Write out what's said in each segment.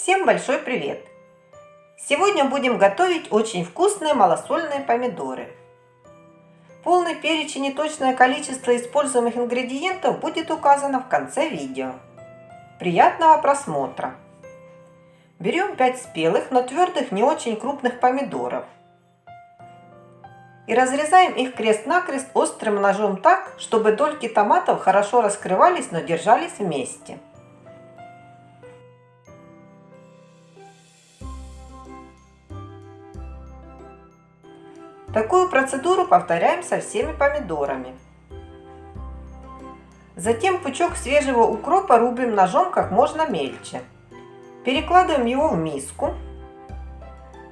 Всем большой привет! Сегодня будем готовить очень вкусные малосольные помидоры. Полный перечень и точное количество используемых ингредиентов будет указано в конце видео. Приятного просмотра! Берем 5 спелых, но твердых не очень крупных помидоров. И разрезаем их крест-накрест острым ножом так, чтобы дольки томатов хорошо раскрывались, но держались вместе. Такую процедуру повторяем со всеми помидорами. Затем пучок свежего укропа рубим ножом как можно мельче. Перекладываем его в миску.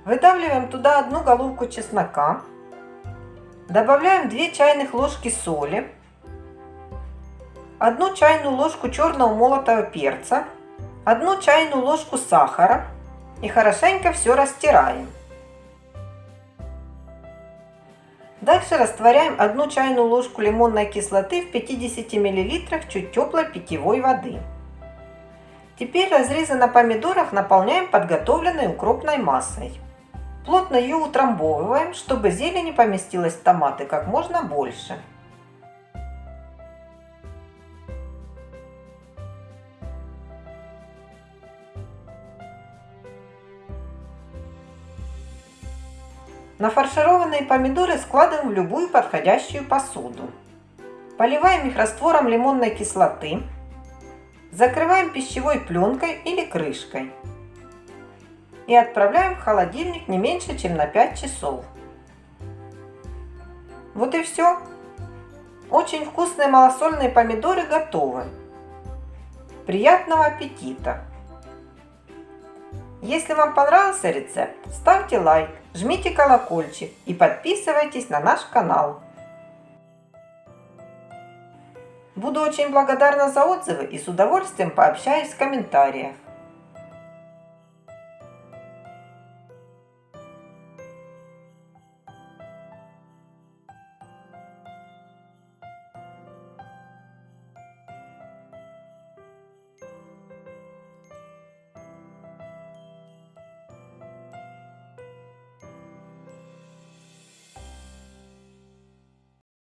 Выдавливаем туда одну головку чеснока. Добавляем 2 чайных ложки соли. одну чайную ложку черного молотого перца. одну чайную ложку сахара. И хорошенько все растираем. Дальше растворяем одну чайную ложку лимонной кислоты в 50 мл чуть теплой питьевой воды. Теперь разрезы на помидорах наполняем подготовленной укропной массой. Плотно ее утрамбовываем, чтобы зелени поместилось в томаты как можно больше. Нафаршированные помидоры складываем в любую подходящую посуду. Поливаем их раствором лимонной кислоты. Закрываем пищевой пленкой или крышкой. И отправляем в холодильник не меньше, чем на 5 часов. Вот и все. Очень вкусные малосольные помидоры готовы. Приятного аппетита! Если вам понравился рецепт, ставьте лайк, жмите колокольчик и подписывайтесь на наш канал. Буду очень благодарна за отзывы и с удовольствием пообщаюсь в комментариях.